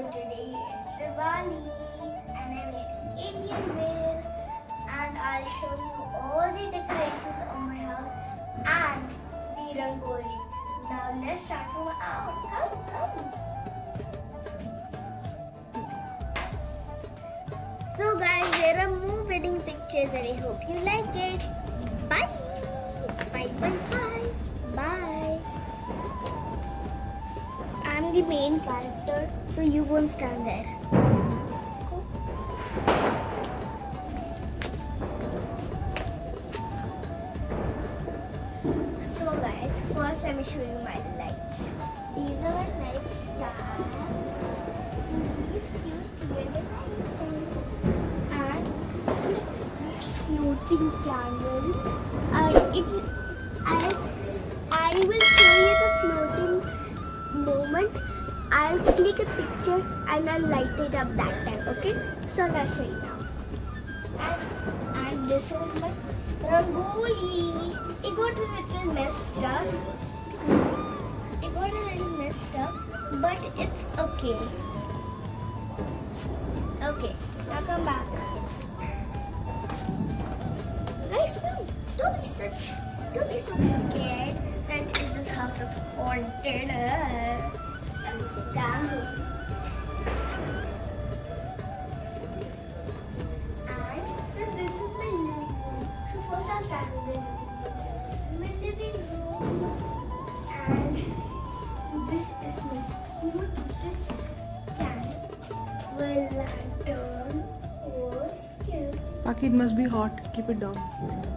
So today is Diwali and I made Indian wear and I'll show you all the decorations on my house and the rangoli. Now let's start from. Come, come. So guys, there are more wedding pictures and I hope you like it. Bye, bye, bye. Bye. The main character, so you won't stand there. So guys, first let me show you my lights. These are my lights stars. These cute yellow lights. And these floating candles. Click a picture and I'll light it up that time, okay? So show you now. And, and this is my Rangoli. It got a little messed up. It got a little messed up, but it's okay. Okay, now come back. Guys, no, don't be such, don't be so scared that this house is haunted. Paki, it must be hot. Keep it down.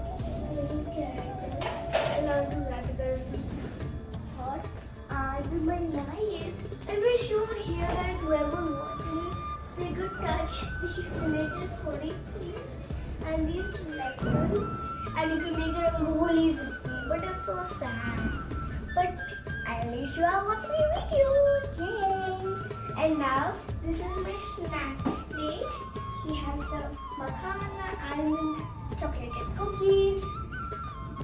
Whoever watching. So you could touch these little furry things and these letters and you can make rangolis with me. But it's so sad. But at least you are watching my video. Yay! And now this is my snack plate. We have some makhana, almonds, chocolate chip cookies,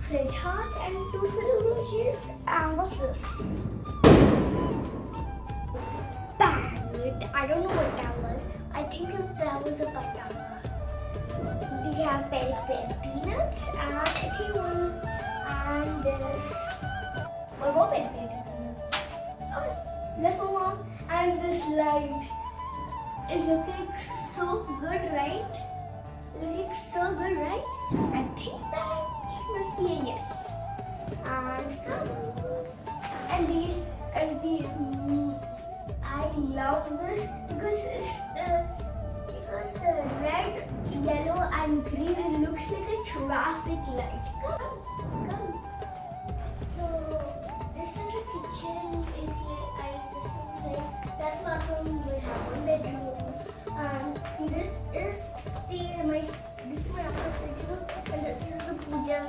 fridge hearts, and two Ferrero Rochers. And what's this? I don't know what that was. I think if that was a banana. We have peri peri peanuts and one and this oh, one more peri peri peanuts. Okay, let's move on. And this light is looking so good, right? Looking so good, right? I think that just must be a yes. And um, and these and these. I love this because it's the because the red, yellow, and green it looks like a traffic light. Come, come. So this is a kitchen. Is here I supposed to play. That's bathroom. We have one bedroom. And this is the my this is my upper bedroom. And this is the puja.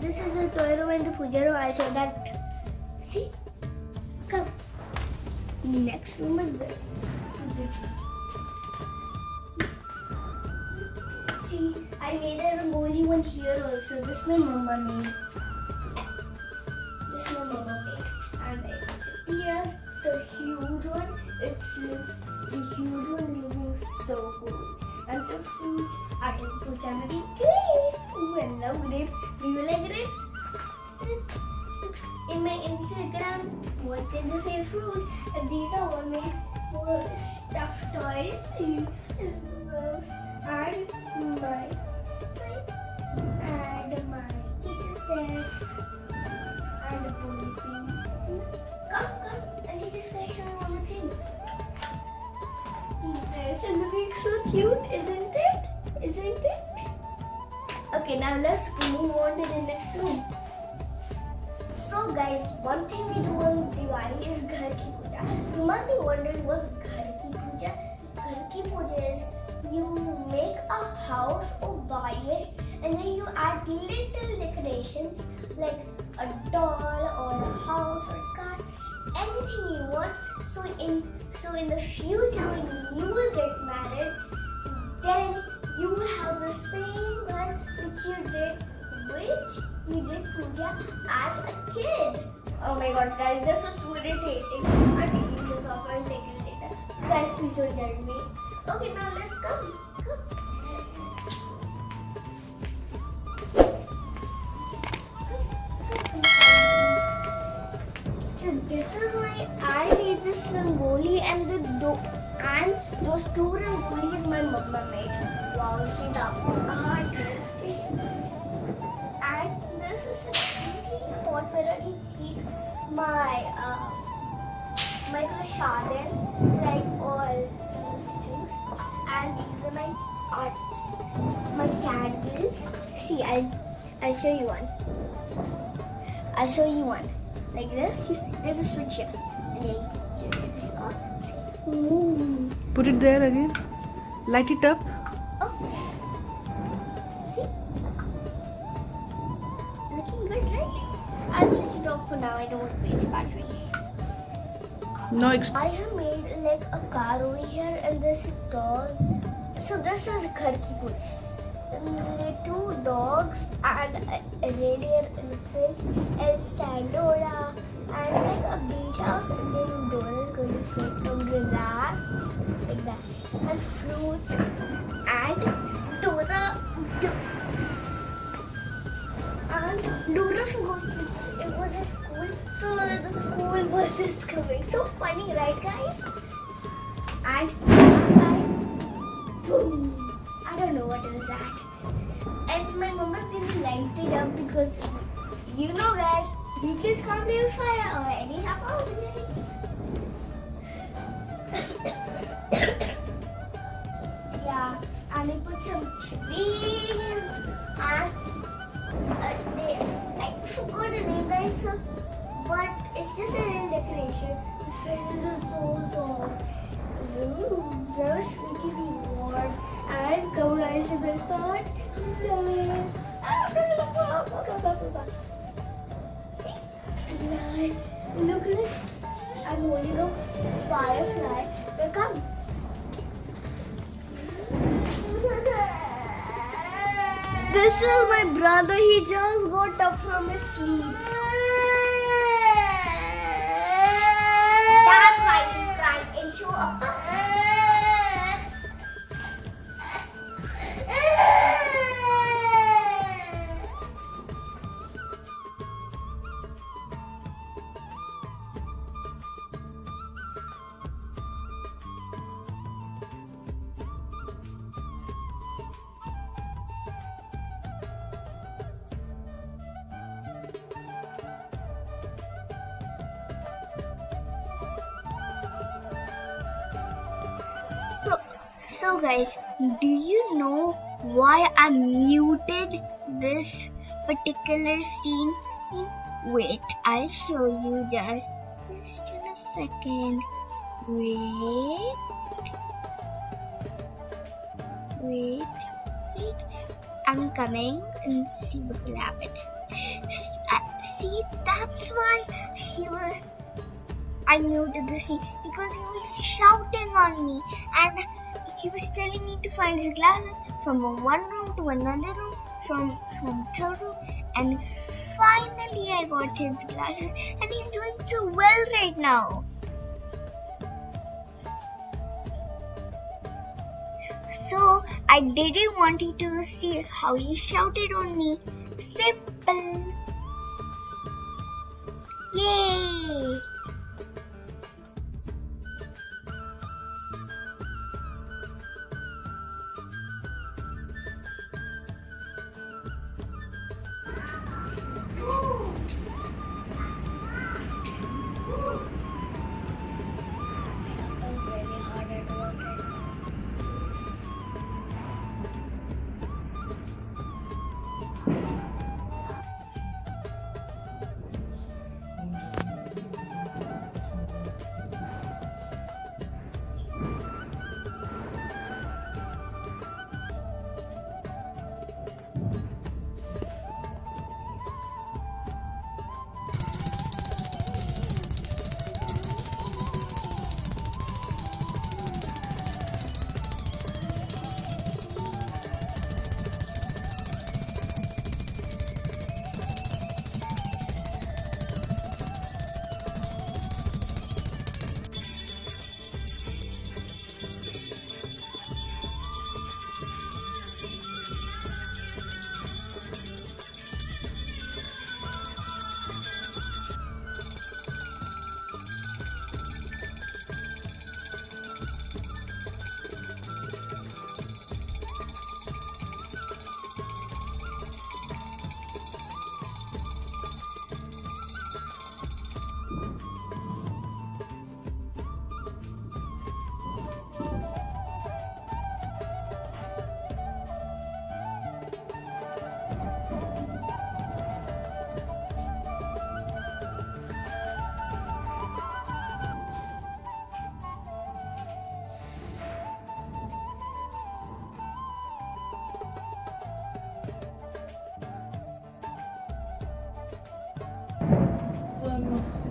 This is the room and the puja room. I'll show that. See. Next room is this. See, I made a rangoli one here also. This my mama made. This my mama made. And it's yes, the huge one. It's the huge one looking so cool. And some fruits. I think fruits are very grapes. Ooh, I love grapes. Do you like grapes? What is your favorite fruit? And these are all made uh, stuffed toys. A house or buy it and then you add little decorations like a doll or a house or a car, anything you want. So in so in the future when you will get married, then you will have the same one which you did which you did puja as a kid. Oh my god guys, this is too irritating. I'm taking this off, I'll take it later. Guys, please don't judge me. Okay, now let's come. Rangoli and the do and those two rangolis my mama made. Wow, she's a artist. And this is a pot where I keep my uh, my prashadan, like all those things. And these are my art, my candles. See, I'll I'll show you one. I'll show you one. Like this. There's a switch here. And then you turn it on. See? Ooh. Put it there again. Light it up. Oh. See? Looking good, right? I'll switch it off for now. I don't want to waste battery. Exp- I have made like a car over here and this is dog. So this is Ghar Ki. And two dogs and a, a reindeer elephant and Sandora and like a beach house and then Dora is going to and relax like that. And fruits and Dora do, and Dora forgot it was a school so the school bus is coming. So funny, right guys? And and boom. I don't know what is that. And my mama's gonna light it up because you know guys, vehicles can't with fire or any type of objects. yeah, and we put some trees and uh, they, I forgot the name guys, so, but it's just a little decoration. The feathers are so soft. Ooh, that was me warm. And come guys to this part. Yes. Look at it. I'm holding a firefly. Now come. This is my brother. He just got up from his sleep. That's why he's crying and show up. So guys, do you know why I muted this particular scene? Wait, I'll show you just just in a second. Wait. Wait. Wait. I'm coming and see what will happen. Uh, See, that's why he was I muted the scene because he was shouting on me and he was telling me to find his glasses from one room to another room, from from third room, and finally I got his glasses and he's doing so well right now. So I didn't want you to see how he shouted on me. Simple. Yay!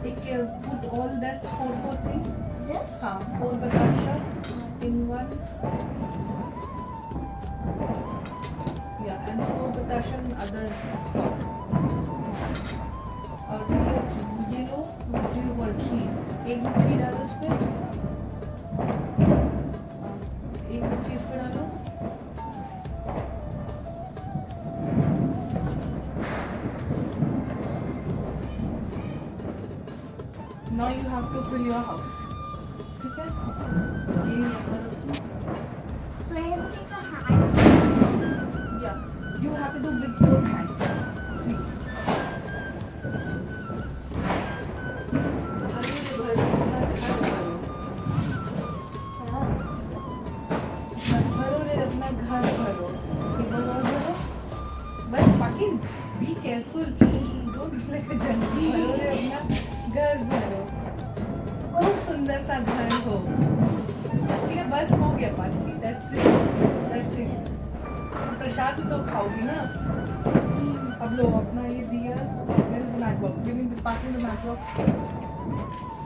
Take care all this four four things yes हाँ four बताशा in one या and four बताशा in other और ये मुझे लो मुझे वर्की एक मुट्ठी डालो उस एक चीज़ पे डालो. Now you have to fill your house ठीक है ये यहाँ पर या you have to do with your hands see घर भरो बस बाकी be careful don't like a जंगली घर भरो सुंदर सा घर हो. ठीक है, बस हो गया पानी दैट्स इट दैट्स इट प्रसाद तो खाओगी ना अब लो, अपना ये दिया Where is box matchbox? Give me the pass me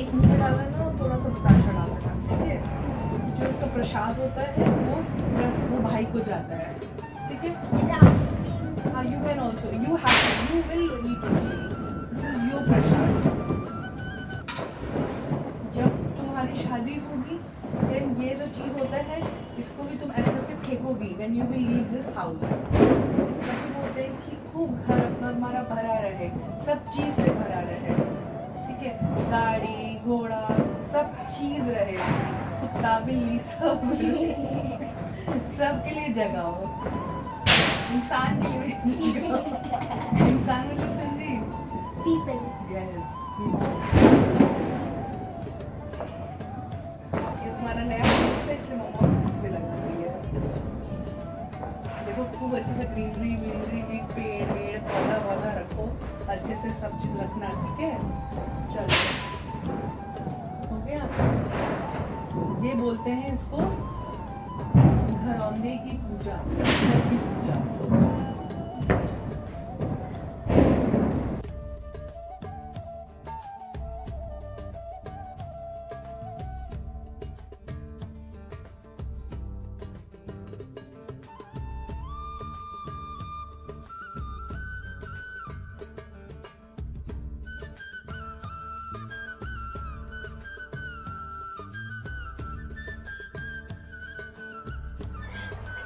एक मुँह में डालना ना और थोड़ा सा बताशा डाला डालना ठीक है जो इसका प्रसाद होता है, वो वो भाई को जाता है, ठीक है you can also. You have. You will eat only. This is your prasad. जब तुम्हारी शादी होगी, then ये जो चीज़ होता है, इसको भी तुम ऐसे करके फेंकोगी you will leave this house. ताकि बोलते हैं कि खूब घर अपना हमारा भरा रहे, सब चीज़ से भरा रहे ठीक है गाड़ी घोड़ा सब चीज़ रहे इसमें। कुत्ता बिल्ली सब। सबके लिए जगह हो। इंसान के लिए जगह इंसान मतलब समझी People. यस ये तुम्हारा नया है इसलिए मम्मा लगा है। खूब अच्छे से ग्रीनरी ग्रीनरी भी पेड़ वेड़ पौधा वौधा रखो। अच्छे से सब चीज़ रखना, ठीक है? चलो। हो गया? ये बोलते हैं इसको घरौंदे की पूजा। की पूजा।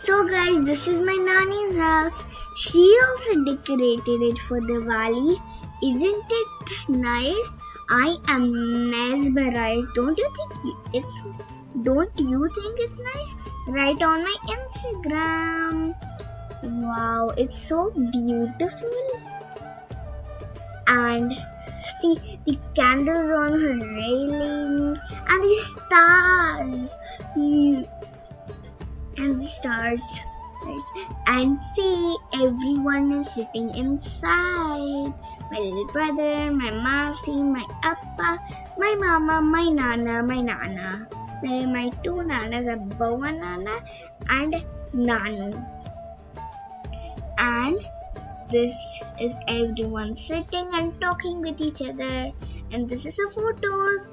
So guys, this is my nanny's house. She also decorated it for Diwali. Isn't it nice? I am mesmerized. Don't you think it's don't you think it's nice? Write on my Instagram. Wow, it's so beautiful. And see the candles on her railing and the stars. You and stars. And see, everyone is sitting inside. My little brother, my masi, my appa, my mama, my nana, my nana. My, my two nanas are Boa Nana and Nanu. And this is everyone sitting and talking with each other. And this is the photos.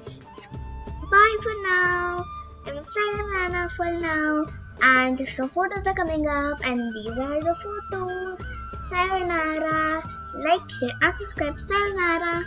Bye for now. And sayonara for now. And so photos are coming up, and these are the photos. Sayonara. Like, share, and subscribe. Sayonara.